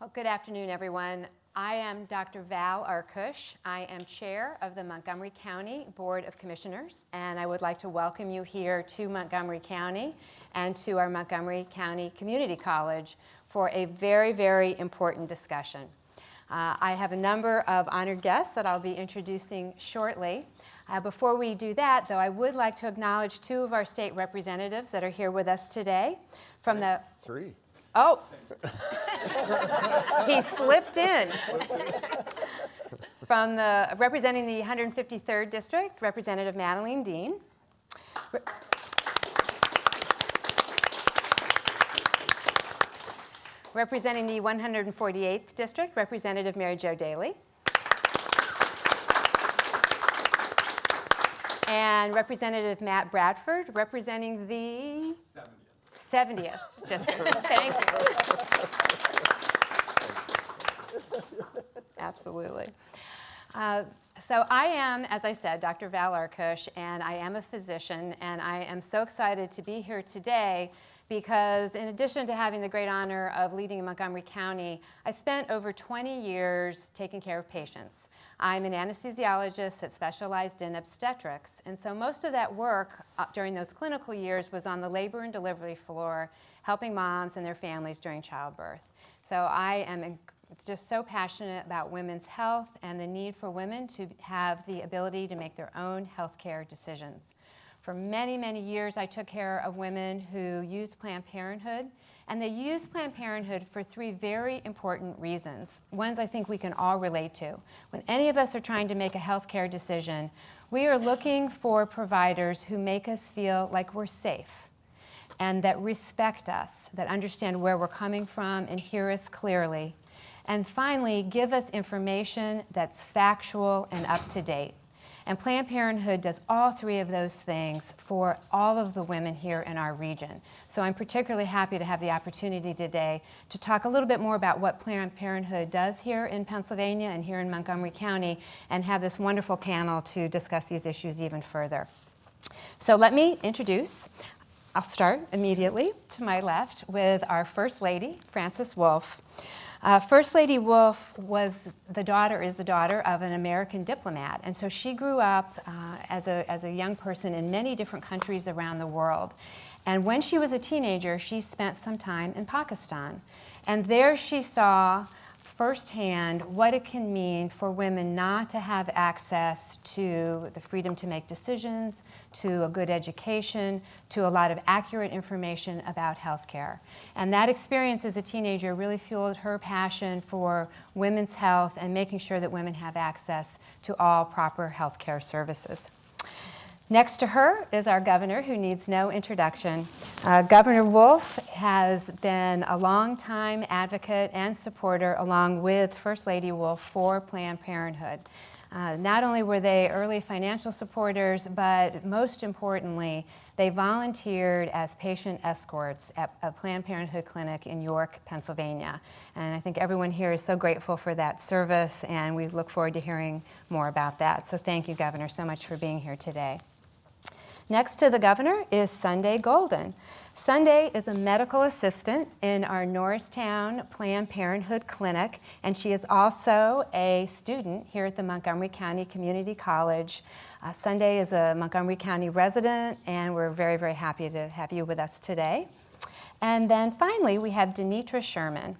Well, good afternoon, everyone. I am Dr. Val Arkoosh. I am chair of the Montgomery County Board of Commissioners, and I would like to welcome you here to Montgomery County and to our Montgomery County Community College for a very, very important discussion. Uh, I have a number of honored guests that I'll be introducing shortly. Uh, before we do that, though, I would like to acknowledge two of our state representatives that are here with us today from the Three. Oh, he slipped in. From the, representing the 153rd District, Representative Madeleine Dean. Re- Representing the 148th District, Representative Mary Jo Daley. And Representative Matt Bradford, representing the 70th district. Thank you. Absolutely. Uh, so I am, as I said, Dr. Val Arkoosh, and I am a physician, and I am so excited to be here today because in addition to having the great honor of leading in Montgomery County, I spent over 20 years taking care of patients. I'm an anesthesiologist that specialized in obstetrics, and so most of that work uh, during those clinical years was on the labor and delivery floor, helping moms and their families during childbirth. So I am just so passionate about women's health and the need for women to have the ability to make their own healthcare decisions. For many, many years, I took care of women who used Planned Parenthood, and they used Planned Parenthood for three very important reasons, ones I think we can all relate to. When any of us are trying to make a healthcare decision, we are looking for providers who make us feel like we're safe and that respect us, that understand where we're coming from and hear us clearly. And finally, give us information that's factual and up to date. And Planned Parenthood does all three of those things for all of the women here in our region. So I'm particularly happy to have the opportunity today to talk a little bit more about what Planned Parenthood does here in Pennsylvania and here in Montgomery County and have this wonderful panel to discuss these issues even further. So let me introduce I'll start immediately to my left with our First Lady, Frances Wolf. Uh, First Lady Wolf was the daughter, is the daughter of an American diplomat, and so she grew up uh, as, a, as a young person in many different countries around the world. And when she was a teenager, she spent some time in Pakistan. And there she saw firsthand what it can mean for women not to have access to the freedom to make decisions, to a good education, to a lot of accurate information about healthcare. And that experience as a teenager really fueled her passion for women's health and making sure that women have access to all proper healthcare services. Next to her is our governor, who needs no introduction. Uh, governor Wolf has been a longtime advocate and supporter, along with First Lady Wolf, for Planned Parenthood. Uh, not only were they early financial supporters, but most importantly, they volunteered as patient escorts at a Planned Parenthood clinic in York, Pennsylvania. And I think everyone here is so grateful for that service, and we look forward to hearing more about that. So thank you, Governor, so much for being here today. Next to the governor is Sunday Golden. Sunday is a medical assistant in our Norristown Planned Parenthood Clinic, and she is also a student here at the Montgomery County Community College. Uh, Sunday is a Montgomery County resident, and we're very, very happy to have you with us today. And then finally, we have Denitra Sherman.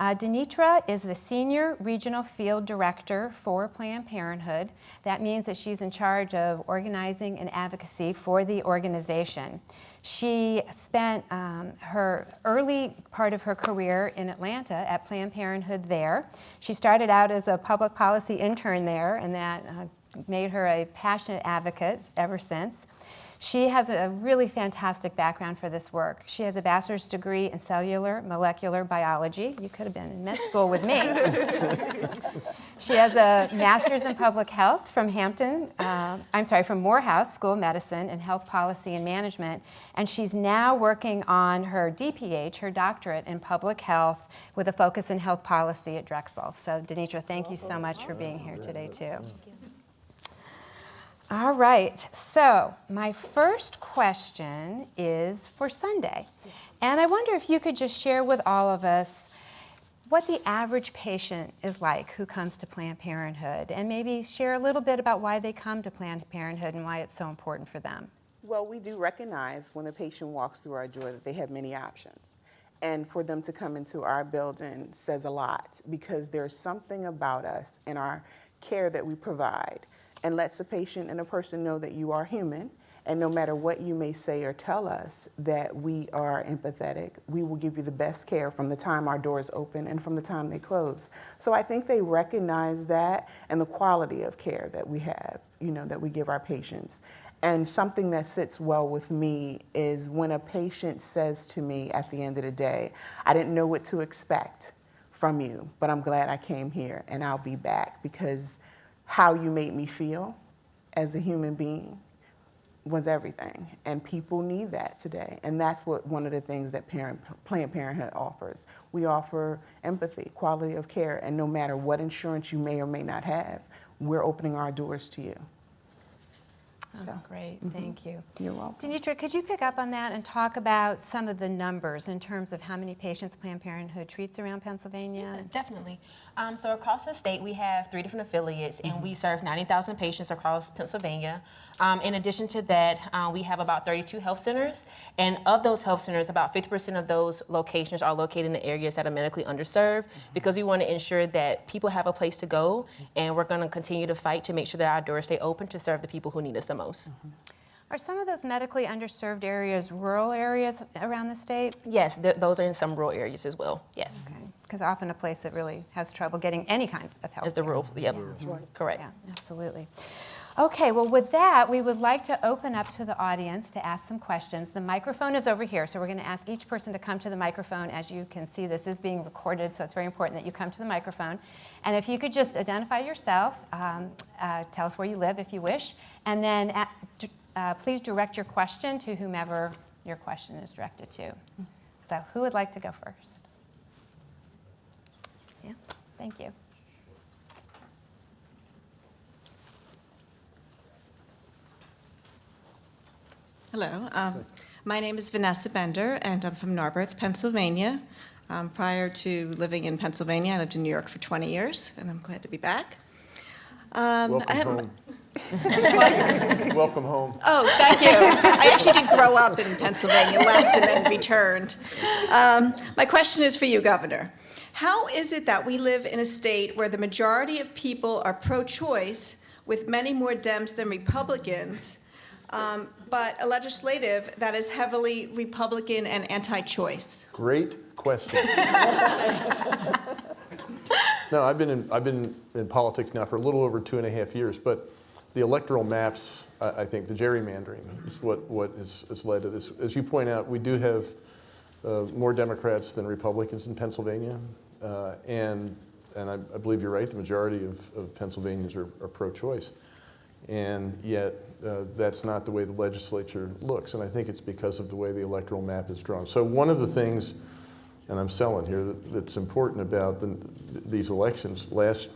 Uh, Denitra is the Senior Regional Field Director for Planned Parenthood. That means that she's in charge of organizing and advocacy for the organization. She spent um, her early part of her career in Atlanta at Planned Parenthood there. She started out as a public policy intern there, and that uh, made her a passionate advocate ever since. She has a really fantastic background for this work. She has a bachelor's degree in cellular molecular biology. You could have been in med school with me. she has a master's in public health from Hampton, uh, I'm sorry, from Morehouse School of Medicine and Health Policy and Management. And she's now working on her DPH, her doctorate in public health with a focus in health policy at Drexel. So Denitra, thank you so much for being here today too. All right, so my first question is for Sunday. And I wonder if you could just share with all of us what the average patient is like who comes to Planned Parenthood and maybe share a little bit about why they come to Planned Parenthood and why it's so important for them. Well, we do recognize when a patient walks through our door that they have many options. And for them to come into our building says a lot because there's something about us and our care that we provide and lets the patient and the person know that you are human and no matter what you may say or tell us, that we are empathetic. We will give you the best care from the time our doors open and from the time they close. So I think they recognize that and the quality of care that we have, you know, that we give our patients. And something that sits well with me is when a patient says to me at the end of the day, I didn't know what to expect from you, but I'm glad I came here and I'll be back because how you made me feel as a human being was everything. And people need that today. And that's what one of the things that parent, Planned Parenthood offers. We offer empathy, quality of care, and no matter what insurance you may or may not have, we're opening our doors to you. Oh, That's great. Mm-hmm. Thank you. You're welcome. Denitra, could you pick up on that and talk about some of the numbers in terms of how many patients Planned Parenthood treats around Pennsylvania? Definitely. Um, so across the state, we have three different affiliates, and we serve 90,000 patients across Pennsylvania. Um, in addition to that, uh, we have about 32 health centers, and of those health centers, about 50% of those locations are located in the areas that are medically underserved, because we want to ensure that people have a place to go, and we're going to continue to fight to make sure that our doors stay open to serve the people who need us the most. Are some of those medically underserved areas rural areas around the state? Yes, th- those are in some rural areas as well. Yes, Because often a place that really has trouble getting any kind of help. is the rural. Yep, correct. Yeah, absolutely. Okay, well, with that, we would like to open up to the audience to ask some questions. The microphone is over here, so we're going to ask each person to come to the microphone. As you can see, this is being recorded, so it's very important that you come to the microphone. And if you could just identify yourself, um, uh, tell us where you live if you wish, and then at, uh, please direct your question to whomever your question is directed to. So, who would like to go first? Yeah, thank you. Hello, um, my name is Vanessa Bender, and I'm from Narberth, Pennsylvania. Um, prior to living in Pennsylvania, I lived in New York for 20 years, and I'm glad to be back. Um, Welcome home. Welcome home. Oh, thank you. I actually did grow up in Pennsylvania, left and then returned. Um, my question is for you, Governor. How is it that we live in a state where the majority of people are pro-choice, with many more Dems than Republicans, um, but a legislative that is heavily Republican and anti-choice? Great question. No, I've been in, I've been in politics now for a little over two and a half years, but the electoral maps, I, I think the gerrymandering is what, what has, has led to this. As you point out, we do have uh, more Democrats than Republicans in Pennsylvania, uh, and, and I, I believe you're right, the majority of, of Pennsylvanians are, are pro-choice. And yet, uh, that's not the way the legislature looks, and I think it's because of the way the electoral map is drawn. So one of the things, and I'm selling here, that, that's important about the, these elections, last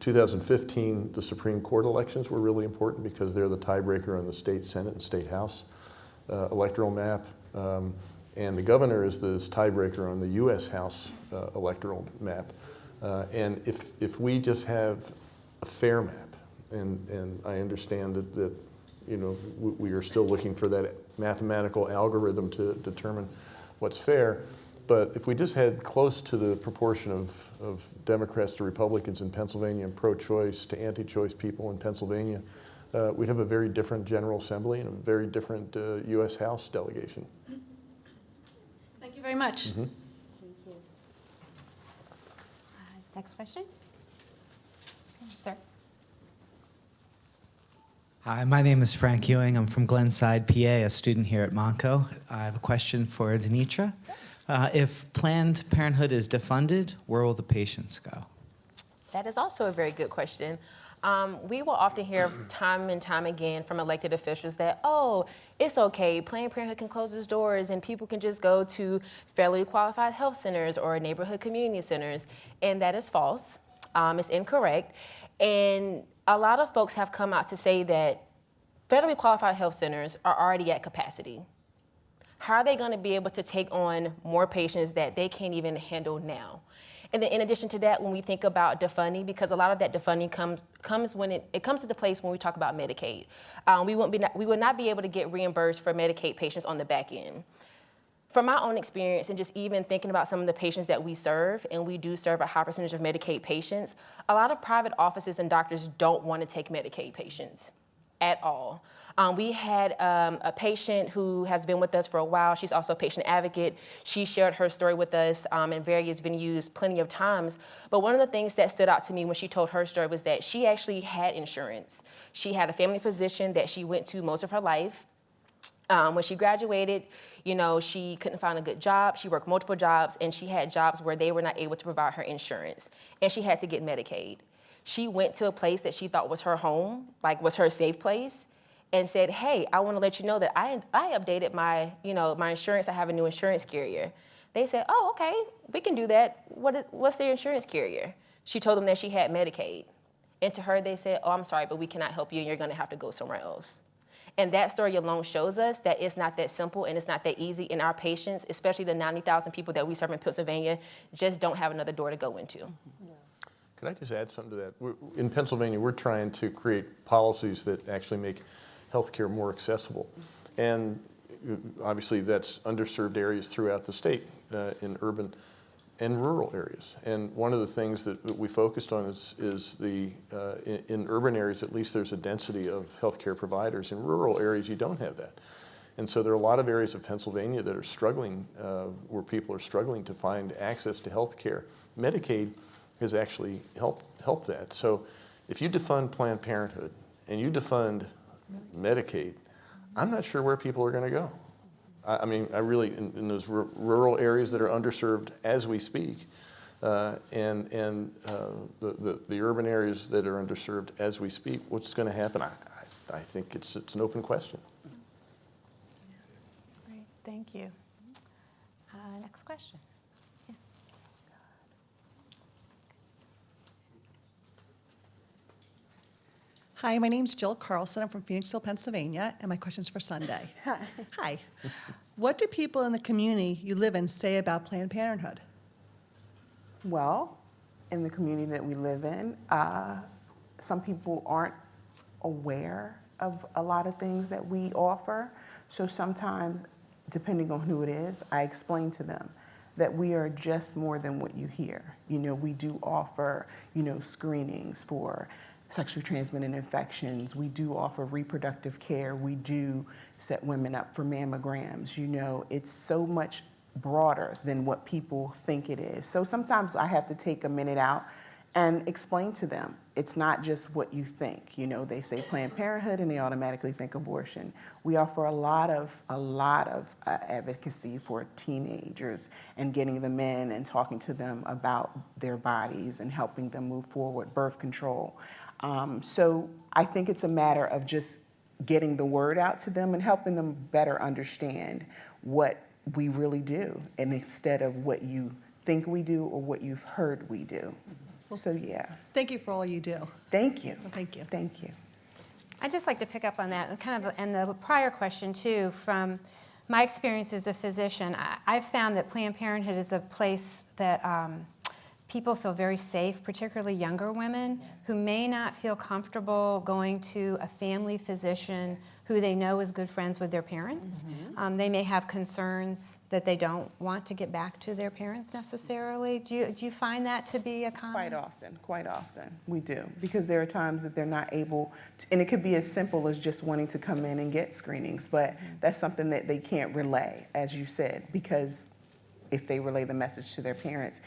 2015, the Supreme Court elections were really important because they're the tiebreaker on the state Senate and state House uh, electoral map. Um, and the governor is the tiebreaker on the U.S. House uh, electoral map. Uh, and if, if we just have a fair map, and, and I understand that, that you know, we, are still looking for that mathematical algorithm to determine what's fair, but if we just had close to the proportion of, of Democrats to Republicans in Pennsylvania and pro-choice to anti-choice people in Pennsylvania, uh, we'd have a very different General Assembly and a very different uh, U.S. House delegation. Thank you very much. Uh, Next question? Sir? Hi, my name is Frank Ewing. I'm from Glenside, PA, a student here at Monco. I have a question for Denitra. Uh, if Planned Parenthood is defunded, where will the patients go? That is also a very good question. Um, we will often hear time and time again from elected officials that, oh, it's okay, Planned Parenthood can close its doors and people can just go to federally qualified health centers or neighborhood community centers. And that is false. Um, it's incorrect. And a lot of folks have come out to say that federally qualified health centers are already at capacity. how are they going to be able to take on more patients that they can't even handle now? And then in addition to that, when we think about defunding, because a lot of that defunding comes comes when it, it comes to the place when we talk about Medicaid. Um, we, won't be not, we would not be able to get reimbursed for Medicaid patients on the back end. From my own experience and just even thinking about some of the patients that we serve, and we do serve a high percentage of Medicaid patients, a lot of private offices and doctors don't want to take Medicaid patients at all. Um, we had um, a patient who has been with us for a while. She's also a patient advocate. She shared her story with us um, in various venues plenty of times. But one of the things that stood out to me when she told her story was that she actually had insurance. She had a family physician that she went to most of her life. Um, when she graduated, you know, she couldn't find a good job. She worked multiple jobs, and she had jobs where they were not able to provide her insurance, and she had to get Medicaid. She went to a place that she thought was her home, like was her safe place, and said, "Hey, I want to let you know that I I updated my you know my insurance. I have a new insurance carrier." They said, "Oh, okay, we can do that. What is what's their insurance carrier?" She told them that she had Medicaid, and to her they said, "Oh, I'm sorry, but we cannot help you, and you're going to have to go somewhere else." And that story alone shows us that it's not that simple and it's not that easy. And our patients, especially the 90,000 people that we serve in Pennsylvania, just don't have another door to go into. Mm-hmm. Could I just add something to that? We're- In Pennsylvania, we're trying to create policies that actually make healthcare more accessible. And uh, obviously, that's underserved areas throughout the state uh, in urban and rural areas. And one of the things that we focused on is, is the, uh, in, in urban areas, at least there's a density of healthcare providers. In rural areas, you don't have that. And so there are a lot of areas of Pennsylvania that are struggling, uh, where people are struggling to find access to health care. Medicaid has actually helped, helped that. So if you defund Planned Parenthood and you defund Medicaid, I'm not sure where people are going to go. I, I mean, I really, in, in those ru- rural areas that are underserved as we speak, uh, and, and uh, the, the, the urban areas that are underserved as we speak, what's going to happen? I, I, I think it's, it's an open question. Great, thank you. Uh, Next question. Hi, my name's Jill Carlson. I'm from Phoenixville, Pennsylvania, and my question's for Sunday. Hi. What do people in the community you live in say about Planned Parenthood? Well, in the community that we live in, uh, some people aren't aware of a lot of things that we offer. So sometimes, depending on who it is, I explain to them that we are just more than what you hear. You know, we do offer, you know, screenings for sexually transmitted infections. We do offer reproductive care. We do set women up for mammograms. You know, it's so much broader than what people think it is. So sometimes I have to take a minute out and explain to them it's not just what you think. You know, they say Planned Parenthood and they automatically think abortion. We offer a lot of a lot of uh, advocacy for teenagers and getting them in and talking to them about their bodies and helping them move forward. Birth control. Um, so I think it's a matter of just getting the word out to them and helping them better understand what we really do, and instead of what you think we do or what you've heard we do. Well, So yeah, Thank you for all you do. thank you. Thank you. Thank you. I'd just like to pick up on that, and kind of, and the prior question too, from my experience as a physician, I- I've found that Planned Parenthood is a place that um, people feel very safe, particularly younger women who may not feel comfortable going to a family physician who they know is good friends with their parents. Um, They may have concerns that they don't want to get back to their parents necessarily. Do you, do you find that to be a common? Quite often, quite often, we do. Because there are times that they're not able, to- and it could be as simple as just wanting to come in and get screenings, but that's something that they can't relay, as you said, because if they relay the message to their parents,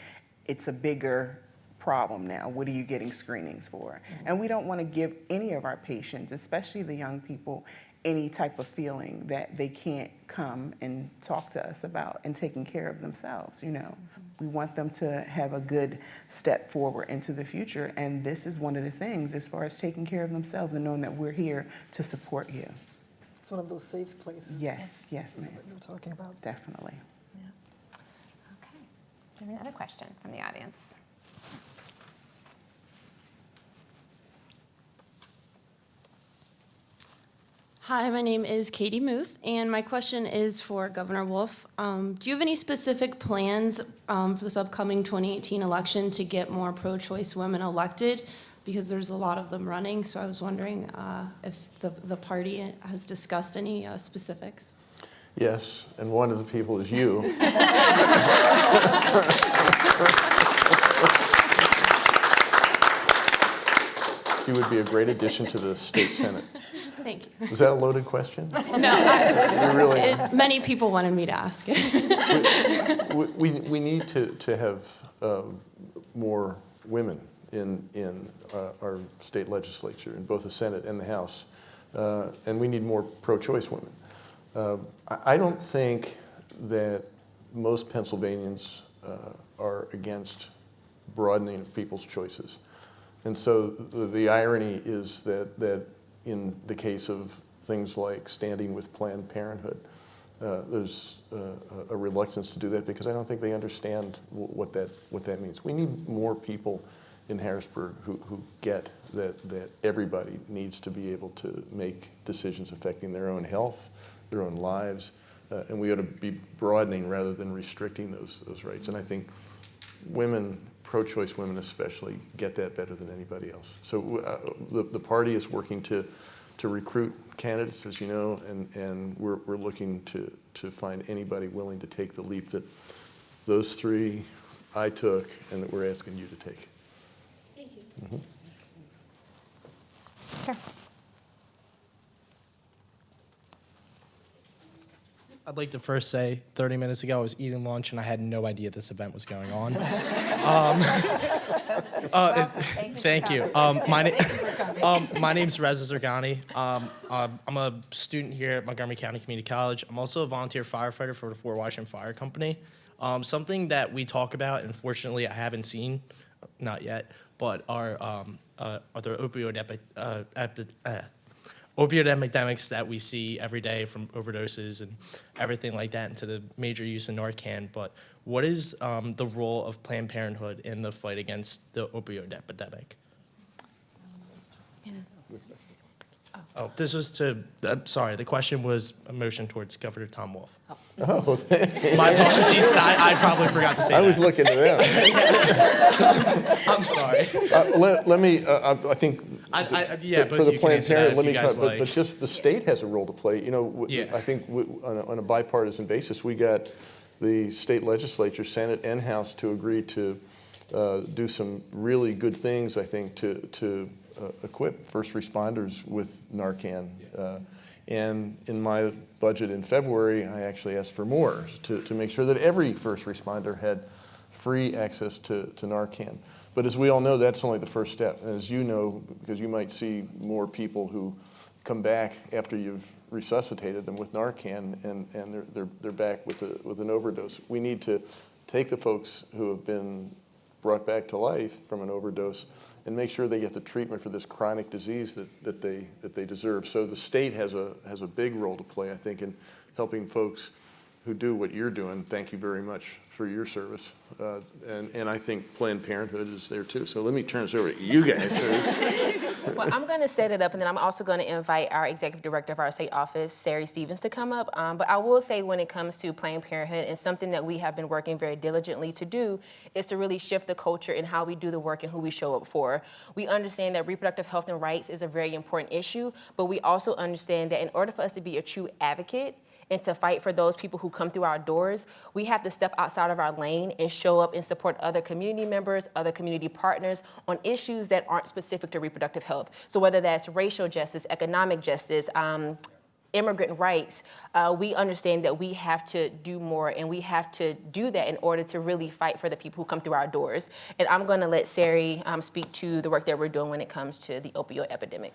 it's a bigger problem now. What are you getting screenings for? And we don't want to give any of our patients, especially the young people, any type of feeling that they can't come and talk to us about and taking care of themselves, you know. We want them to have a good step forward into the future, and this is one of the things as far as taking care of themselves and knowing that we're here to support you. It's one of those safe places. Yes, yes, ma'am, What you were talking about. definitely. We have another question from the audience? Hi, my name is Katie Muth, and my question is for Governor Wolf. Um, do you have any specific plans um, for this upcoming 2018 election to get more pro-choice women elected? Because there's a lot of them running, so I was wondering uh, if the, the party has discussed any uh, specifics. Yes, and one of the people is you. You would be a great addition to the state senate. Thank you. Was that a loaded question? No, I, really, it, many people wanted me to ask it. we, we we need to, to have um, more women in, in uh, our state legislature, in both the Senate and the House. Uh, And we need more pro-choice women. Uh, I, don't think that most Pennsylvanians uh, are against broadening of people's choices. And so the, the irony is that, that in the case of things like standing with Planned Parenthood, uh, there's uh, a reluctance to do that because I don't think they understand wh- what that, what that means. We need more people in Harrisburg who, who get that, that everybody needs to be able to make decisions affecting their own health, their own lives, uh, and we ought to be broadening rather than restricting those, those rights. And I think women, pro-choice women especially, get that better than anybody else. So uh, the, the party is working to, to recruit candidates, as you know, and, and we're, we're looking to, to find anybody willing to take the leap that those three I took and that we're asking you to take. Thank you. Sure. I'd like to first say, 30 minutes ago, I was eating lunch and I had no idea this event was going on. um, uh, thank you. Um, my, na- um, my name's Reza Zergani. Um, uh, I'm a student here at Montgomery County Community College. I'm also a volunteer firefighter for the Fort Washington Fire Company. Um, something that we talk about, and fortunately I haven't seen, not yet, but are, um, uh, are the opioid epi- uh, epi- uh, opioid epidemics that we see every day from overdoses and everything like that into the major use of Narcan. But what is um, the role of Planned Parenthood in the fight against the opioid epidemic? Oh, this was to, uh, sorry, the question was a motion towards Governor Tom Wolf. Oh, My apologies, I, I probably forgot to say I was that. looking to them. I'm sorry. Uh, Let, let me, uh, I I think. I- I- yeah, for- but For the you Planned Parenthood, let me, guys cut- but, but just the state has a role to play. You know, Yeah. I think w- on a, on a bipartisan basis, we got the state legislature, Senate and House to agree to uh, do some really good things, I think, to, to equip first responders with Narcan. Uh, And in my budget in February, I actually asked for more to, to make sure that every first responder had free access to, to Narcan. But as we all know, that's only the first step. And as you know, because you might see more people who come back after you've resuscitated them with Narcan and, and they're, they're, they're back with, a, with an overdose. We need to take the folks who have been brought back to life from an overdose and make sure they get the treatment for this chronic disease that, that, they, that they deserve. So the state has a, has a big role to play, I think, in helping folks who do what you're doing. Thank you very much for your service. Uh, and, and I think Planned Parenthood is there too. So let me turn this over to you guys. Well, I'm going to set it up, and then I'm also going to invite our executive director of our state office, Sari Stevens, to come up. Um, but I will say, when it comes to Planned Parenthood, and something that we have been working very diligently to do, is to really shift the culture in how we do the work and who we show up for. We understand that reproductive health and rights is a very important issue, but we also understand that in order for us to be a true advocate, and to fight for those people who come through our doors, we have to step outside of our lane and show up and support other community members, other community partners on issues that aren't specific to reproductive health. So whether that's racial justice, economic justice, um, immigrant rights, uh, we understand that we have to do more and we have to do that in order to really fight for the people who come through our doors. And I'm gonna let Sari um, speak to the work that we're doing when it comes to the opioid epidemic.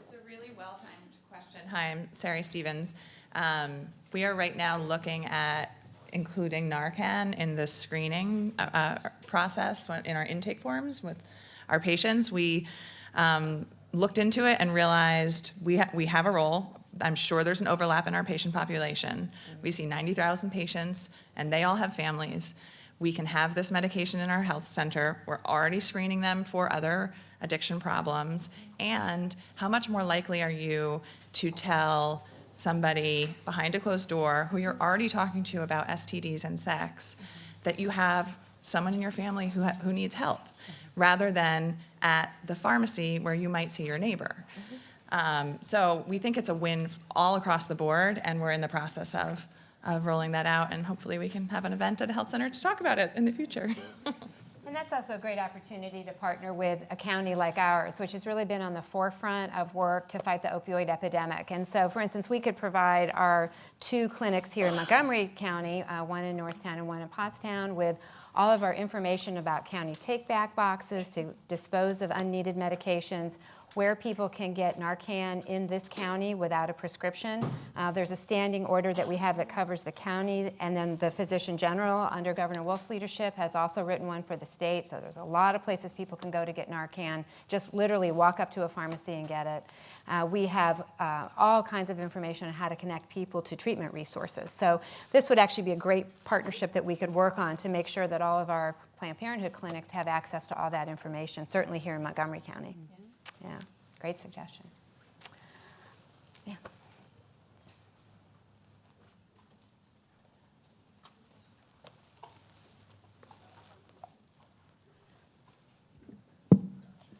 It's a really well-timed question. Hi, I'm Sari Stevens. Um, We are right now looking at including Narcan in the screening uh, uh, process in our intake forms with our patients. We um, looked into it and realized we, ha- we have a role. I'm sure there's an overlap in our patient population. We see 90,000 patients, and they all have families. we can have this medication in our health center, we're already screening them for other addiction problems, and how much more likely are you to tell somebody behind a closed door who you're already talking to about STDs and sex that you have someone in your family who, who needs help, rather than at the pharmacy where you might see your neighbor. Um, So we think it's a win all across the board, and we're in the process of, of rolling that out, and hopefully we can have an event at a health center to talk about it in the future. And that's also a great opportunity to partner with a county like ours, which has really been on the forefront of work to fight the opioid epidemic. And so, for instance, we could provide our two clinics here in Montgomery County, uh, one in Norristown and one in Pottstown, with all of our information about county take-back boxes to dispose of unneeded medications, where people can get Narcan in this county without a prescription. Uh, There's a standing order that we have that covers the county, and then the Physician General, under Governor Wolf's leadership, has also written one for the state. So there's a lot of places people can go to get Narcan. Just literally walk up to a pharmacy and get it. Uh, We have uh, all kinds of information on how to connect people to treatment resources. So this would actually be a great partnership that we could work on to make sure that all of our Planned Parenthood clinics have access to all that information, certainly here in Montgomery County. Yeah, great suggestion. Yeah.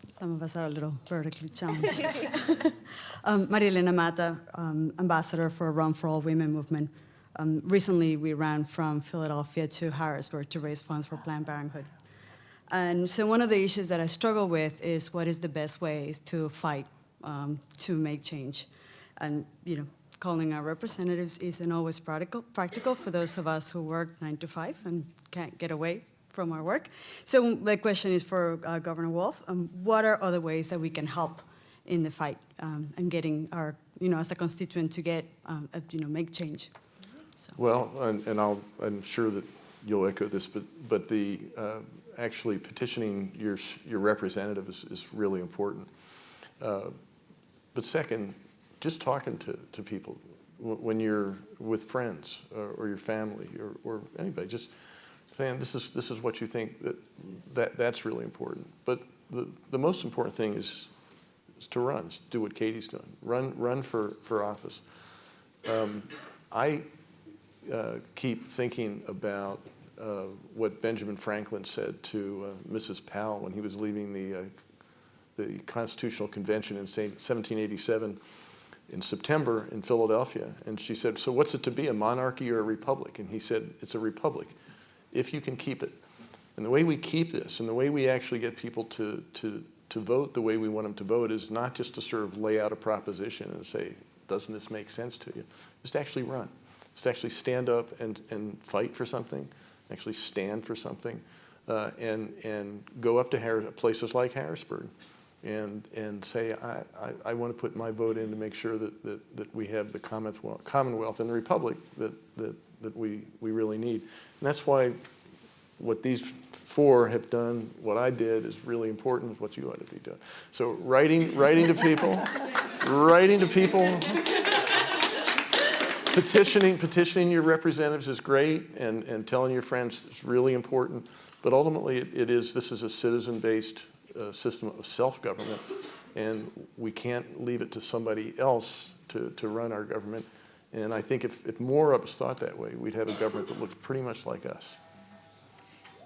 Some of us are a little vertically challenged. um, Marilena Mata, um, ambassador for Run for All Women movement. Um, recently, we ran from Philadelphia to Harrisburg to raise funds for Planned Parenthood. And so one of the issues that I struggle with is what is the best ways to fight um, to make change. And, you know, calling our representatives isn't always practical, practical for those of us who work nine to five and can't get away from our work. So the question is for uh, Governor Wolf, um, what are other ways that we can help in the fight um, and getting our, you know, as a constituent to get, um, uh, you know, make change? So. Well, and, and I'll, I'm sure that you'll echo this, but, but the, uh, actually petitioning your, your representative is, is really important. Uh, But second, just talking to, to people, when you're with friends or, or your family or, or anybody, just saying, this is, this is what you think, that, that, that's really important. But the, the most important thing is, is to run, is do what Katie's doing. Run, run for, for office. Um, I uh, keep thinking about uh, what Benjamin Franklin said to uh, Mrs. Powel when he was leaving the, uh, the Constitutional Convention in 1787 in September in Philadelphia. And she said, so what's it to be, a monarchy or a republic? And he said, it's a republic, if you can keep it. And the way we keep this and the way we actually get people to, to, to vote the way we want them to vote is not just to sort of lay out a proposition and say, doesn't this make sense to you? It's to actually run. It's to actually stand up and, and fight for something, actually stand for something, uh, and, and go up to Har- places like Harrisburg and, and say, I, I, I want to put my vote in to make sure that, that, that we have the Commonwealth, Commonwealth and the Republic that, that, that we, we really need. And that's why what these four have done, what I did is really important, what you ought to be doing. So writing, writing to people, writing to people, petitioning, petitioning your representatives is great, and, and telling your friends is really important. But ultimately, it, it is, this is a citizen-based uh, system of self-government, and we can't leave it to somebody else to, to run our government. And I think if, if more of us thought that way, we'd have a government that looks pretty much like us.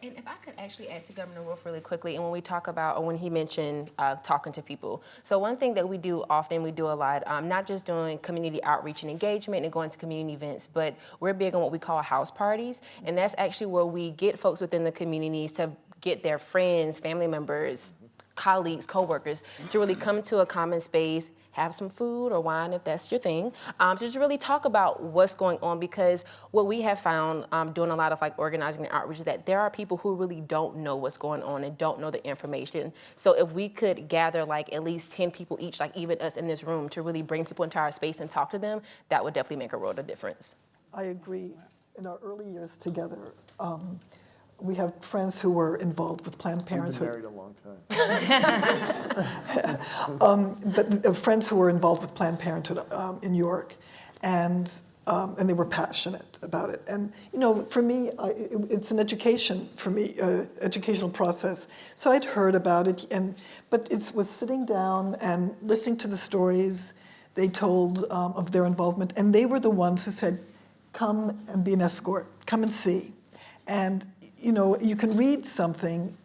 And if I could actually add to Governor Wolf really quickly, and when we talk about, or when he mentioned uh, talking to people. So one thing that we do often, we do a lot, um, not just doing community outreach and engagement and going to community events, but we're big on what we call house parties. And that's actually where we get folks within the communities to get their friends, family members, colleagues, coworkers, to really come to a common space, have some food or wine if that's your thing, um, to just really talk about what's going on because what we have found um, doing a lot of like organizing and outreach is that there are people who really don't know what's going on and don't know the information. So if we could gather like at least 10 people each, like even us in this room, to really bring people into our space and talk to them, that would definitely make a world of difference. I agree. In our early years together, um, we have friends who were involved with Planned We've been Parenthood. married a long time. um, but uh, friends who were involved with Planned Parenthood um, in York. And um, and they were passionate about it. And you know, for me, I, it, it's an education for me, uh, educational process. So I'd heard about it, and but it was sitting down and listening to the stories they told um, of their involvement, and they were the ones who said, "Come and be an escort. Come and see." And you know, you can read something,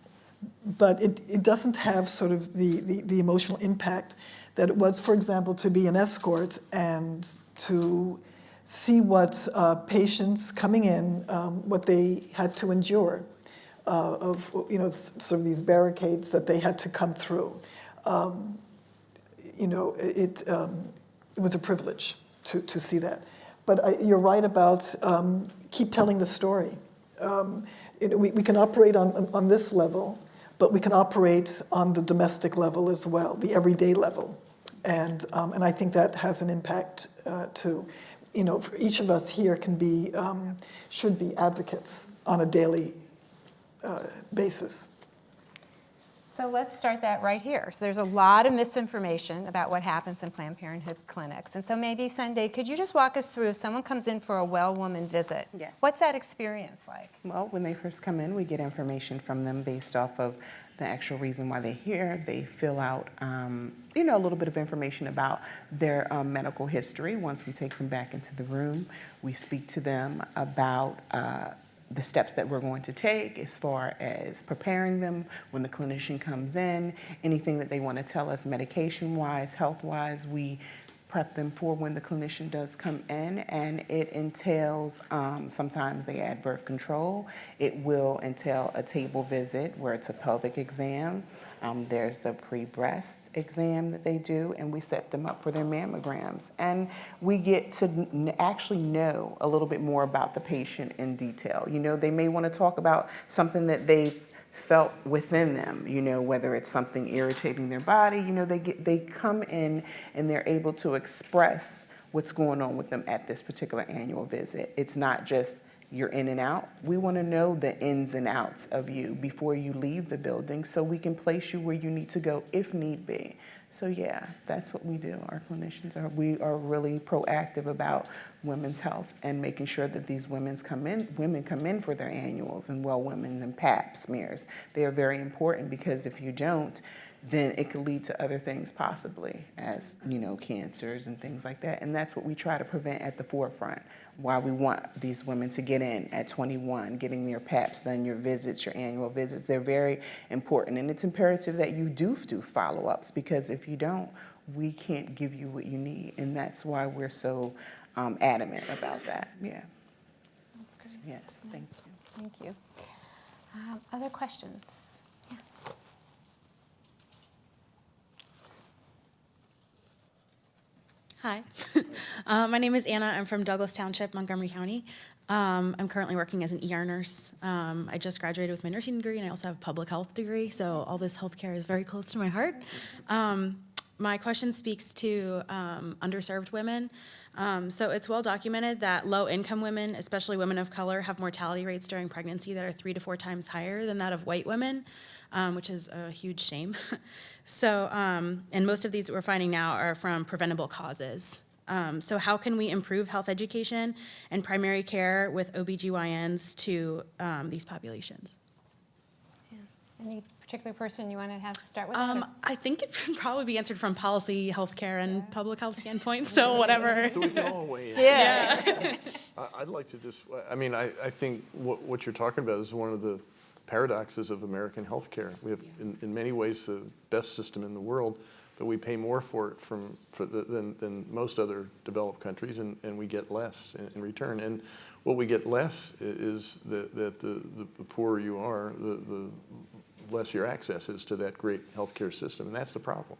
but it, it doesn't have sort of the, the, the emotional impact that it was, for example, to be an escort and to see what uh, patients coming in, um, what they had to endure uh, of, you know, sort of these barricades that they had to come through. Um, you know, it, um, it was a privilege to, to see that. But I, you're right about um, keep telling the story. Um, it, we, we can operate on, on, this level, but we can operate on the domestic level as well, the everyday level. And, um, and I think that has an impact uh, too. You know, for each of us here can be, um, should be advocates on a daily uh, basis. So let's start that right here. So there's a lot of misinformation about what happens in Planned Parenthood clinics. And so maybe Sunday, could you just walk us through if someone comes in for a well woman visit? Yes. What's that experience like? Well, when they first come in, we get information from them based off of the actual reason why they're here. They fill out, um, you know, a little bit of information about their um, medical history. Once we take them back into the room, we speak to them about uh, the steps that we're going to take as far as preparing them when the clinician comes in, anything that they want to tell us medication-wise, health-wise, we prep them for when the clinician does come in, and it entails, um, sometimes they add birth control. It will entail a table visit where it's a pelvic exam. Um, there's the pre-breast exam that they do, and we set them up for their mammograms. And we get to actually know a little bit more about the patient in detail. You know, they may want to talk about something that they've felt within them, you know, whether it's something irritating their body, you know, they get they come in and they're able to express what's going on with them at this particular annual visit. It's not just you're in and out. We want to know the ins and outs of you before you leave the building so we can place you where you need to go if need be. So yeah, that's what we do. Our clinicians are we are really proactive about women's health and making sure that these women's come in women come in for their annuals and well women and pap smears. They are very important because if you don't, then it could lead to other things possibly as you know cancers and things like that. And that's what we try to prevent at the forefront why we want these women to get in at 21 getting their paps done your visits your annual visits. They're very important. And it's imperative that you do do follow-ups because if you don't we can't give you what you need. And that's why we're so um, adamant about that. Yeah. Yes thank you. Thank you. Um, Other questions? Hi, uh, my name is Anna. I'm from Douglas Township, Montgomery County. Um, I'm currently working as an ER nurse. Um, I just graduated with my nursing degree, and I also have a public health degree, so all this healthcare is very close to my heart. Um, my question speaks to um, underserved women. Um, so it's well documented that low-income women, especially women of color, have mortality rates during pregnancy that are three to four times higher than that of white women, um, which is a huge shame. so, um, and most of these that we're finding now are from preventable causes. Um, so how can we improve health education and primary care with OBGYNs to um, these populations? Any particular person you want to have to start with? Um, I think it should probably be answered from policy, healthcare, and public health standpoint, so whatever. So we can all weigh in. Yeah. I- I'd like to just, I mean, I, I think what, what you're talking about is one of the paradoxes of American healthcare. We have, in, in many ways, the best system in the world, but we pay more for it from, for the, than, than most other developed countries, and, and we get less in, in return. And what we get less is that, that the, the poorer you are, the, the less your access is to that great healthcare system, and that's the problem.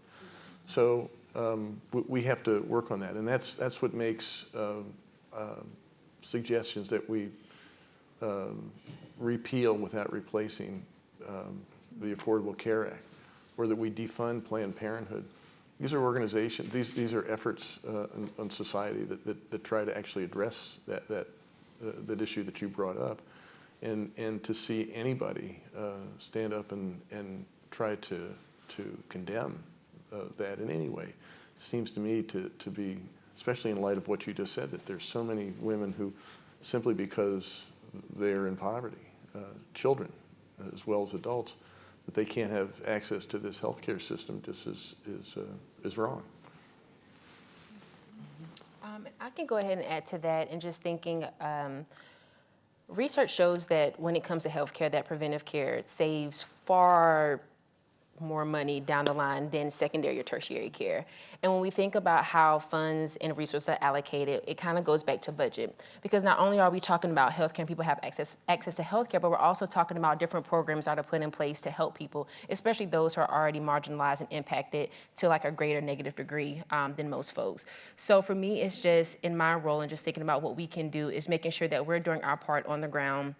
So um, we, we have to work on that, and that's that's what makes uh, uh, suggestions that we um, repeal without replacing um, the Affordable Care Act, or that we defund Planned Parenthood. These are organizations, these, these are efforts uh, in, on society that, that, that try to actually address that, that, uh, that issue that you brought up. And, and to see anybody uh, stand up and, and try to, to condemn uh, that in any way seems to me to, to be especially in light of what you just said, that there's so many women who, simply because they're in poverty, uh, children as well as adults, that they can't have access to this healthcare system just is, is, uh, is wrong. Um, I can go ahead and add to that and just thinking, um, research shows that when it comes to healthcare, that preventive care saves far more money down the line than secondary or tertiary care. And when we think about how funds and resources are allocated, it kind of goes back to budget. Because not only are we talking about healthcare and people have access, access to healthcare, but we're also talking about different programs that are put in place to help people, especially those who are already marginalized and impacted to like a greater negative degree um, than most folks. So for me, it's just in my role and just thinking about what we can do is making sure that we're doing our part on the ground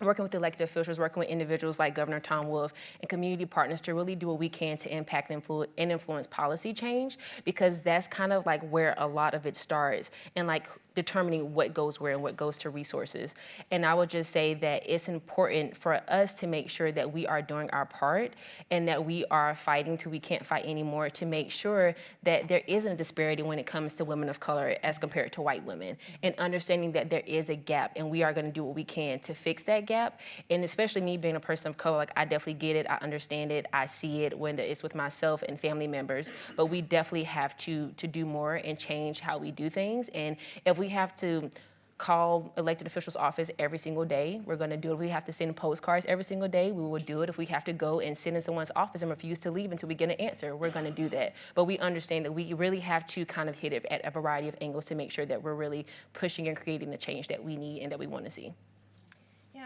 working with elected officials, working with individuals like Governor Tom Wolf and community partners to really do what we can to impact and, influ- and influence policy change because that's kind of like where a lot of it starts and like determining what goes where and what goes to resources. And I would just say that it's important for us to make sure that we are doing our part and that we are fighting till we can't fight anymore to make sure that there isn't a disparity when it comes to women of color as compared to white women and understanding that there is a gap and we are going to do what we can to fix that gap. And especially me being a person of color, like I definitely get it, I understand it, I see it when it's with myself and family members, but we definitely have to to do more and change how we do things. And if we have to call elected officials' office every single day. We're going to do it. We have to send postcards every single day. We will do it. If we have to go and sit in someone's office and refuse to leave until we get an answer, we're going to do that. But we understand that we really have to kind of hit it at a variety of angles to make sure that we're really pushing and creating the change that we need and that we want to see.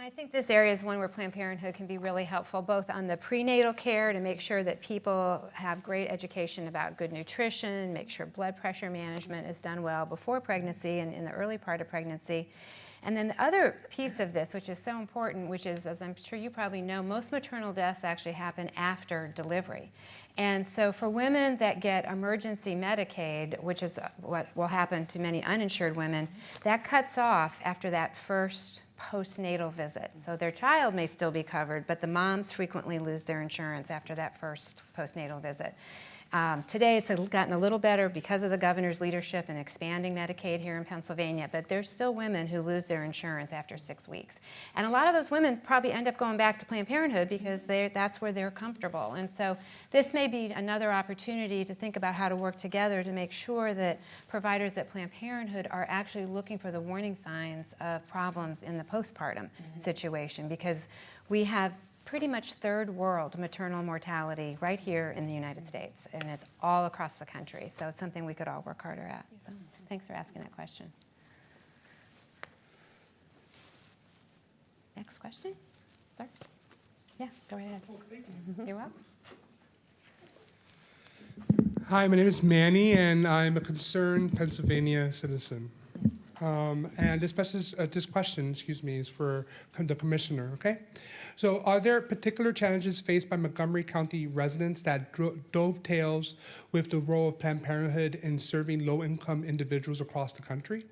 I think this area is one where Planned Parenthood can be really helpful, both on the prenatal care to make sure that people have great education about good nutrition, make sure blood pressure management is done well before pregnancy and in the early part of pregnancy. And then the other piece of this, which is so important, which is, as I'm sure you probably know, most maternal deaths actually happen after delivery. And so for women that get emergency Medicaid, which is what will happen to many uninsured women, that cuts off after that first postnatal visit. So their child may still be covered, but the moms frequently lose their insurance after that first postnatal visit. Um, today, it's gotten a little better because of the governor's leadership in expanding Medicaid here in Pennsylvania, but there's still women who lose their insurance after six weeks. And a lot of those women probably end up going back to Planned Parenthood because that's where they're comfortable. And so this may be another opportunity to think about how to work together to make sure that providers at Planned Parenthood are actually looking for the warning signs of problems in the postpartum mm-hmm. situation because we have pretty much third world maternal mortality right here in the United States, and it's all across the country. So it's something we could all work harder at. So thanks for asking that question. Next question? Sir? Yeah, go right ahead. You're welcome. Hi, my name is Manny, and I'm a concerned Pennsylvania citizen. Um, and this, uh, this question, excuse me, is for the commissioner, okay? So are there particular challenges faced by Montgomery County residents that dovetails with the role of Planned Parenthood in serving low-income individuals across the country?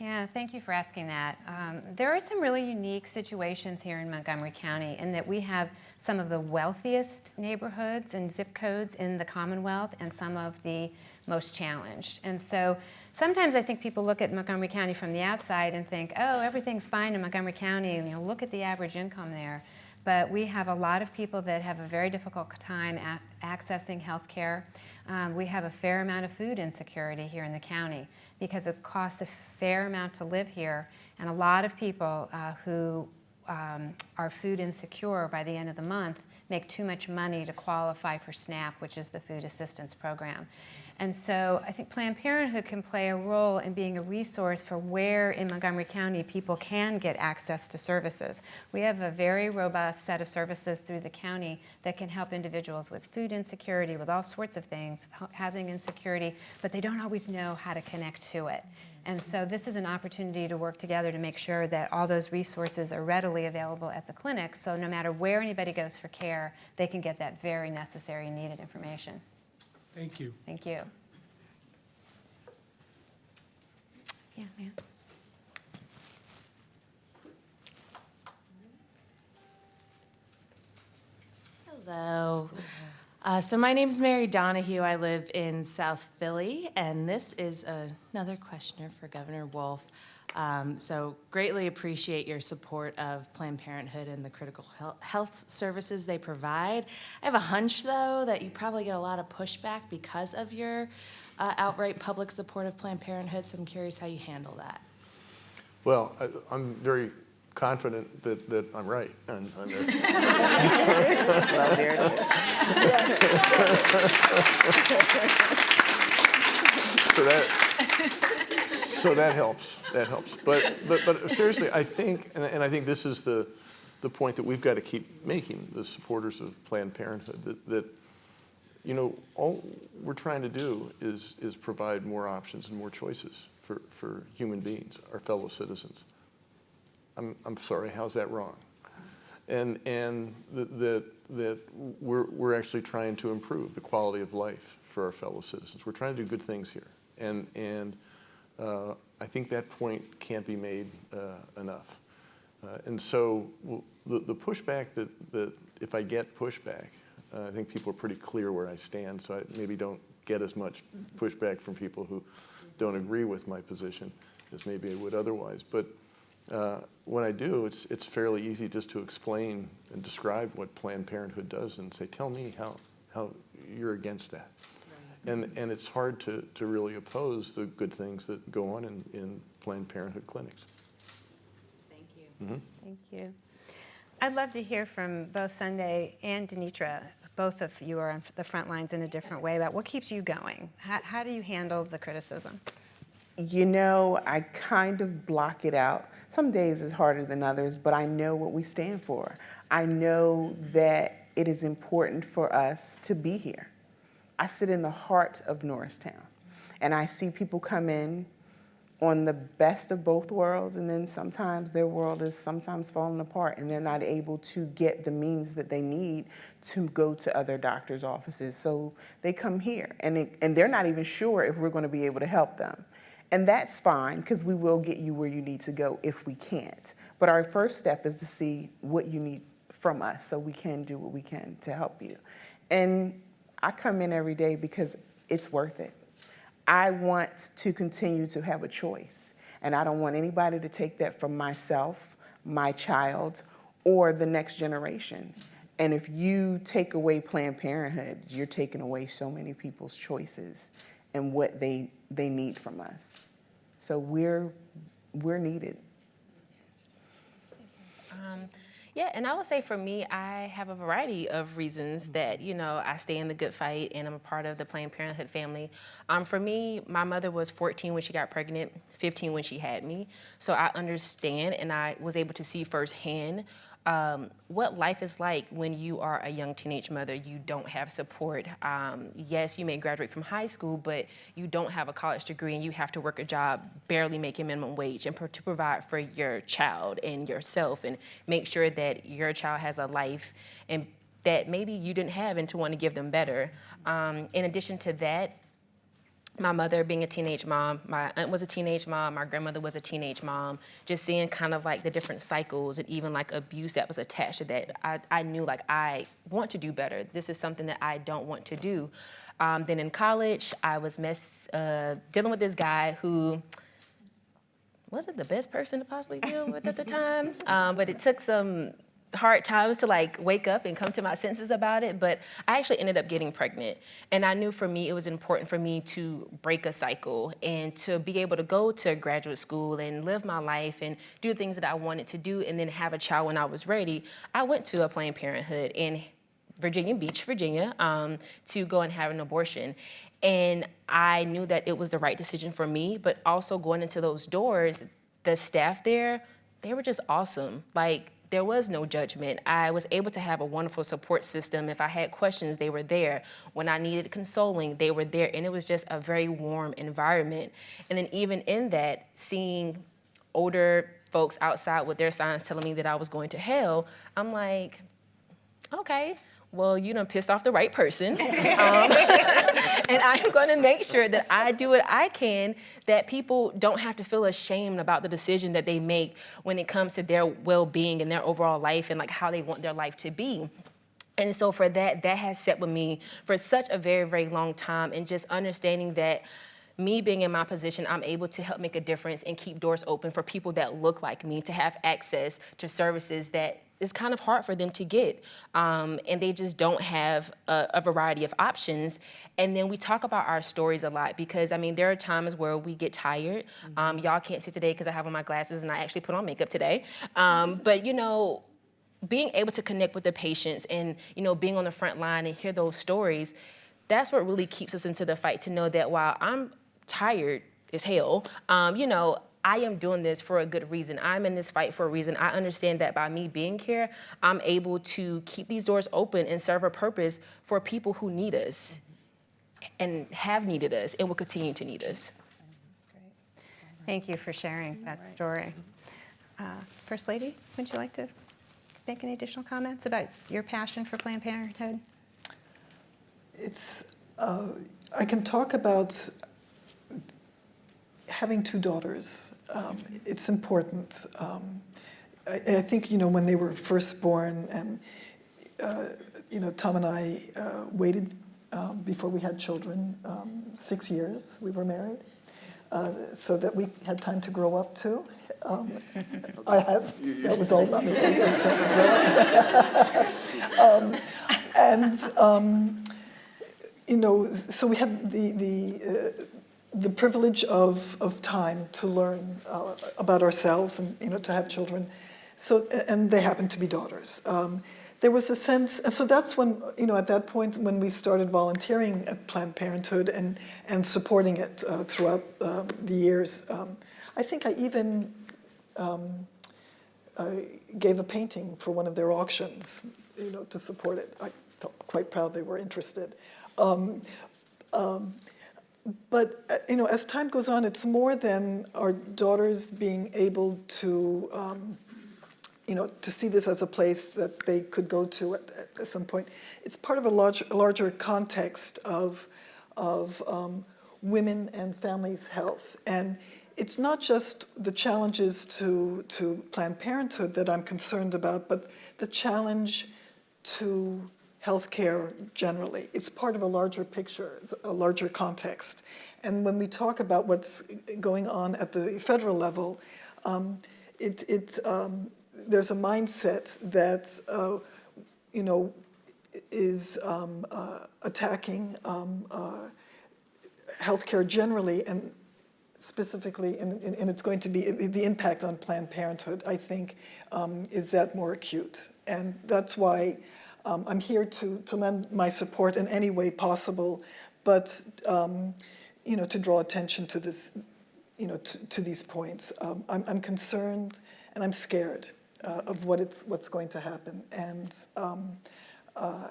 Yeah, thank you for asking that. Um, there are some really unique situations here in Montgomery County in that we have some of the wealthiest neighborhoods and zip codes in the Commonwealth and some of the most challenged. And so sometimes I think people look at Montgomery County from the outside and think, oh, everything's fine in Montgomery County, you know, look at the average income there. But we have a lot of people that have a very difficult time accessing health care. Um, we have a fair amount of food insecurity here in the county because it costs a fair amount to live here. And a lot of people uh, who um, are food insecure by the end of the month make too much money to qualify for SNAP, which is the food assistance program. And so I think Planned Parenthood can play a role in being a resource for where in Montgomery County people can get access to services. We have a very robust set of services through the county that can help individuals with food insecurity, with all sorts of things, housing insecurity, but they don't always know how to connect to it. And so this is an opportunity to work together to make sure that all those resources are readily available at the clinic, so no matter where anybody goes for care, they can get that very necessary needed information. Thank you. Thank you. Yeah, ma'am. Hello. Uh, so my name is Mary Donahue. I live in South Philly, and this is another questioner for Governor Wolf. Um, so greatly appreciate your support of Planned Parenthood and the critical health services they provide. I have a hunch, though, that you probably get a lot of pushback because of your uh, outright public support of Planned Parenthood. So I'm curious how you handle that. Well, I, I'm very confident that, that I'm right on, on this. Well, there it So that, so that helps, that helps. But, but, but seriously, I think, and, and I think this is the, the point that we've got to keep making, the supporters of Planned Parenthood, that, that, you know, all we're trying to do is, is provide more options and more choices for, for human beings, our fellow citizens. I'm, I'm sorry, how's that wrong? And, and that, that, that we're, we're actually trying to improve the quality of life for our fellow citizens. We're trying to do good things here. And, and I think that point can't be made uh, enough. Uh, and so the, the pushback that, that if I get pushback, uh, I think people are pretty clear where I stand, so I maybe don't get as much pushback from people who don't agree with my position as maybe I would otherwise. But uh, when I do, it's, it's fairly easy just to explain and describe what Planned Parenthood does and say, tell me how, how you're against that. And, and it's hard to, to really oppose the good things that go on in, in Planned Parenthood clinics. Thank you. Mhm. Thank you. I'd love to hear from both Sunday and Denitra. Both of you are on the front lines in a different way about what keeps you going. How, how do you handle the criticism? You know, I kind of block it out. Some days is harder than others, but I know what we stand for. I know that it is important for us to be here. I sit in the heart of Norristown, and I see people come in on the best of both worlds, and then sometimes their world is sometimes falling apart, and they're not able to get the means that they need to go to other doctors' offices. So they come here, and, it, and they're not even sure if we're going to be able to help them. And that's fine, because we will get you where you need to go if we can't. But our first step is to see what you need from us so we can do what we can to help you. And I come in every day because it's worth it. I want to continue to have a choice, and I don't want anybody to take that from myself, my child, or the next generation. And if you take away Planned Parenthood, you're taking away so many people's choices and what they, they need from us. So we're, we're needed. Um, yeah, and I would say for me, I have a variety of reasons that, you know, I stay in the good fight and I'm a part of the Planned Parenthood family. Um, for me, my mother was 14 when she got pregnant, 15 when she had me. So I understand and I was able to see firsthand um, what life is like when you are a young teenage mother. You don't have support. Um, yes, you may graduate from high school, but you don't have a college degree and you have to work a job barely making minimum wage and pro- to provide for your child and yourself and make sure that your child has a life and that maybe you didn't have and to want to give them better. Um, in addition to that, my mother being a teenage mom, my aunt was a teenage mom, my grandmother was a teenage mom, just seeing kind of like the different cycles and even like abuse that was attached to that, I, I knew like I want to do better. This is something that I don't want to do. Um, then in college, I was mess, uh, dealing with this guy who wasn't the best person to possibly deal with at the time, um, but it took some hard times to like wake up and come to my senses about it but i actually ended up getting pregnant. And i knew for me it was important for me to break a cycle and to be able to go to graduate school and live my life and do things that i wanted to do and then have a child when i was ready. I went to a planned parenthood in virginia beach virginia um, to go and have an abortion. And i knew that it was the right decision for me but also going into those doors the staff there they were just awesome. Like there was no judgment. I was able to have a wonderful support system. If I had questions, they were there. When I needed consoling, they were there. And it was just a very warm environment. And then, even in that, seeing older folks outside with their signs telling me that I was going to hell, I'm like, okay, well, you done pissed off the right person. um, and I'm gonna make sure that I do what I can that people don't have to feel ashamed about the decision that they make when it comes to their well-being and their overall life and like how they want their life to be. And so for that, that has set with me for such a very, very long time and just understanding that me being in my position, I'm able to help make a difference and keep doors open for people that look like me to have access to services that is kind of hard for them to get. Um, and they just don't have a, a variety of options. And then we talk about our stories a lot because, I mean, there are times where we get tired. Um, y'all can't see today because I have on my glasses and I actually put on makeup today. Um, but, you know, being able to connect with the patients and you know being on the front line and hear those stories that's what really keeps us into the fight to know that while i'm tired as hell um, you know i am doing this for a good reason i'm in this fight for a reason i understand that by me being here i'm able to keep these doors open and serve a purpose for people who need us and have needed us and will continue to need us Thank you for sharing that story. Uh, First Lady, would you like to make any additional comments about your passion for Planned Parenthood? It's, uh, I can talk about having two daughters. Um, it's important. Um, I, I think, you know, when they were first born and, uh, you know, Tom and I uh, waited um, before we had children, um, six years we were married, uh, so that we had time to grow up too. Um, I have, that was all about me. I had time to grow up. um, and, um, you know, so we had the, the, uh, the privilege of, of time to learn uh, about ourselves and, you know, to have children. So, and they happened to be daughters. Um, there was a sense, and so that's when, you know, at that point when we started volunteering at Planned Parenthood and, and supporting it uh, throughout um, the years. Um, I think I even um, uh, gave a painting for one of their auctions, you know, to support it. I felt quite proud they were interested. But, uh, you know, as time goes on, it's more than our daughters being able to, um, you know, to see this as a place that they could go to at, at some point. It's part of a large, larger context of, of um, women and families' health. And it's not just the challenges to, to Planned Parenthood that I'm concerned about, but the challenge to healthcare generally. It's part of a larger picture, a larger context. And when we talk about what's going on at the federal level, um, it, it, um, there's a mindset that, uh, you know, is um, uh, attacking um, uh, healthcare generally and specifically, and, and, it's going to be, the impact on Planned Parenthood, I think, um, is that more acute. And that's why um, I'm here to, to lend my support in any way possible, but, um, you know, to draw attention to this, you know, to, to these points. Um, I'm, I'm concerned and I'm scared uh, of what it's, what's going to happen. And um, uh,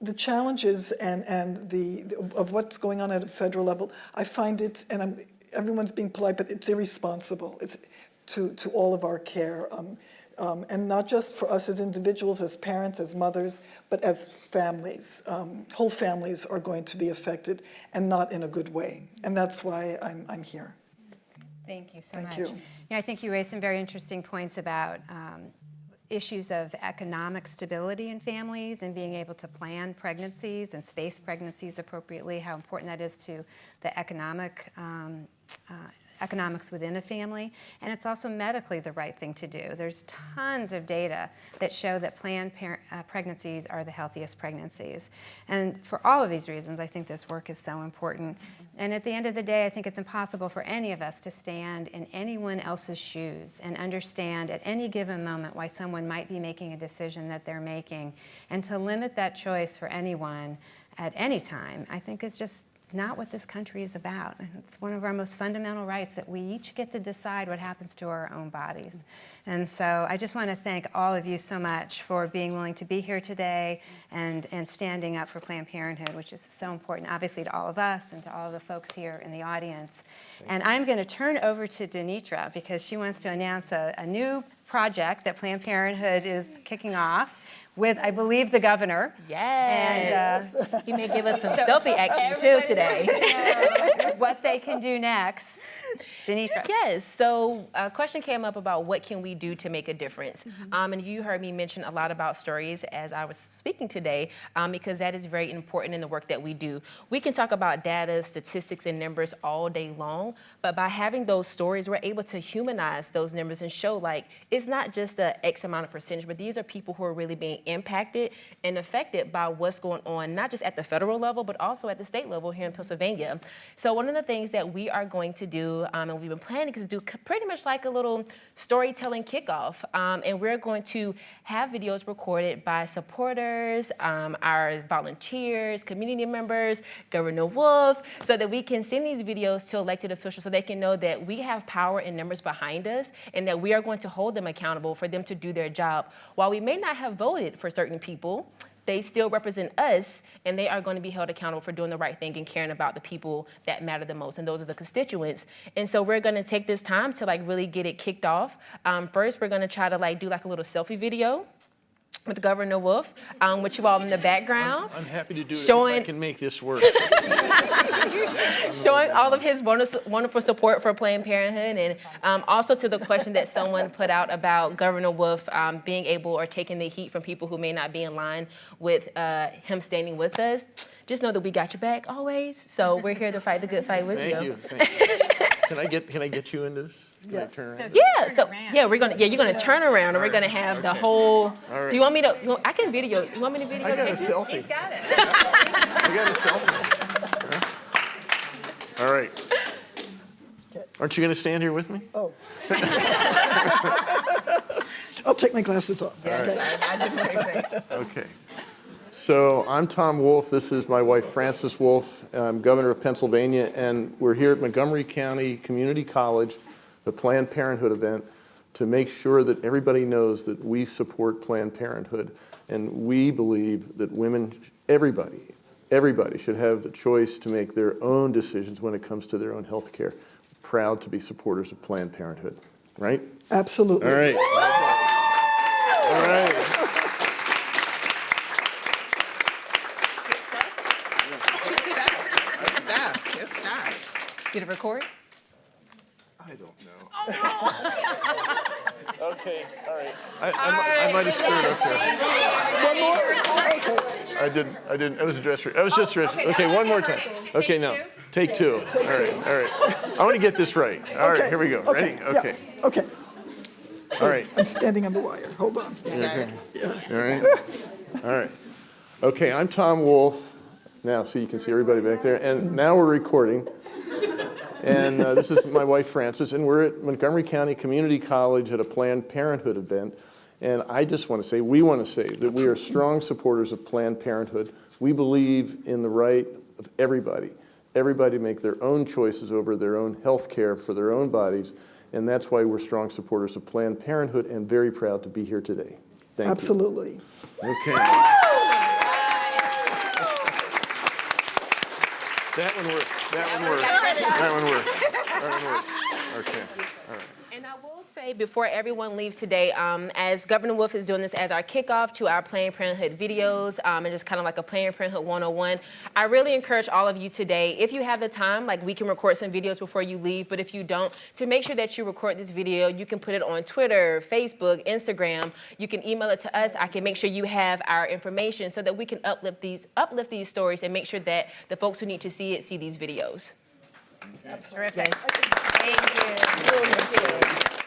the challenges and, and the, of what's going on at a federal level, I find it, and I'm, everyone's being polite, but it's irresponsible. It's to, to all of our care. Um, um, and not just for us as individuals, as parents, as mothers, but as families. Um, whole families are going to be affected and not in a good way. And that's why I'm, I'm here. Thank you so Thank much. you. Yeah, I think you raised some very interesting points about um, issues of economic stability in families and being able to plan pregnancies and space pregnancies appropriately, how important that is to the economic um, uh, economics within a family, and it's also medically the right thing to do. There's tons of data that show that planned parent, uh, pregnancies are the healthiest pregnancies. And for all of these reasons, I think this work is so important. And at the end of the day, I think it's impossible for any of us to stand in anyone else's shoes and understand at any given moment why someone might be making a decision that they're making. And to limit that choice for anyone at any time, I think is just not what this country is about. It's one of our most fundamental rights that we each get to decide what happens to our own bodies. Mm-hmm. And so I just want to thank all of you so much for being willing to be here today and, and standing up for Planned Parenthood, which is so important, obviously, to all of us and to all of the folks here in the audience. And I'm going to turn over to Denitra because she wants to announce a, a new project that Planned Parenthood is kicking off, with, I believe, the governor. Yes. And, uh, He may give us some selfie action too today. what they can do next. Denitra. Yes. So a question came up about what can we do to make a difference. Um, and you heard me mention a lot about stories as I was speaking today, um, because that is very important in the work that we do. We can talk about data, statistics, and numbers all day long, but by having those stories, we're able to humanize those numbers and show like it's not just the X amount of percentage, but these are people who are really being impacted and affected by what's going on, not just at the federal level, but also at the state level here in Pennsylvania. So one of the things that we are going to do, um, and we've been planning, is do pretty much like a little storytelling kickoff. Um, and we're going to have videos recorded by supporters, um, our volunteers, community members, Governor Wolf, so that we can send these videos to elected officials so they can know that we have power and numbers behind us and that we are going to hold them accountable for them to do their job. While we may not have voted for certain people, they still represent us and they are going to be held accountable for doing the right thing and caring about the people that matter the most and those are the constituents. And so we're going to take this time to like really get it kicked off. Um, first we're going to try to like do like a little selfie video with Governor Wolf, um, with you all in the background, I'm happy to do it if I Showing- can make this work. showing all of his wonderful, wonderful support for Planned Parenthood, and um, also to the question that someone put out about Governor Wolf um, being able or taking the heat from people who may not be in line with uh, him standing with us. Just know that we got your back always. So we're here to fight the good fight with Thank you. you. Thank you. Can I get, can I get you into this? Can I Yes. turn around? Yeah, so yeah, we're gonna yeah you're gonna turn around and we're gonna have the whole. All right. Do you want me to? you want- I can video. You want me to video? I got a tape you? selfie. I got a selfie. All right. Aren't you going to stand here with me? Oh. I'll take my glasses off. Okay. Okay. So I'm Tom Wolf. This is my wife, Frances Wolf. I'm governor of Pennsylvania, and we're here at Montgomery County Community College, the Planned Parenthood event, to make sure that everybody knows that we support Planned Parenthood. And we believe that women, everybody, everybody should have the choice to make their own decisions when it comes to their own health care. Proud to be supporters of Planned Parenthood, right? Absolutely. All right. All right. Did it record? I don't know. Oh, okay, all right. I, I, I might have screwed up here. One more? Okay. I didn't, I didn't, it was a dress, re- I was just oh, dress, okay, one more time. Okay, now, take two. All right, all right. I want to get this right. All right, Okay, here we go. Ready? yeah, Okay, Okay, all right. I'm standing on the wire. Hold on. Okay. All right, all right. Okay, I'm Tom Wolf. Now, so you can see everybody back there. And now we're recording. And uh, this is my wife, Frances, and we're at Montgomery County Community College at a Planned Parenthood event. And I just want to say, we want to say that we are strong supporters of Planned Parenthood. We believe in the right of everybody, everybody to make their own choices over their own health care for their own bodies. And that's why we're strong supporters of Planned Parenthood and very proud to be here today. Thank you. Absolutely. Okay. That one worked. That one worked. That one worked. That one worked. Okay. All right. And I will say before everyone leaves today, um, as Governor Wolf is doing this as our kickoff to our Planned Parenthood videos um, and just kind of like a Planned Parenthood 101, I really encourage all of you today, if you have the time, like we can record some videos before you leave, but if you don't, to make sure that you record this video, you can put it on Twitter, Facebook, Instagram. You can email it to us. I can make sure you have our information so that we can uplift these, uplift these stories and make sure that the folks who need to see it see these videos. That's terrific. Yes. Thank you.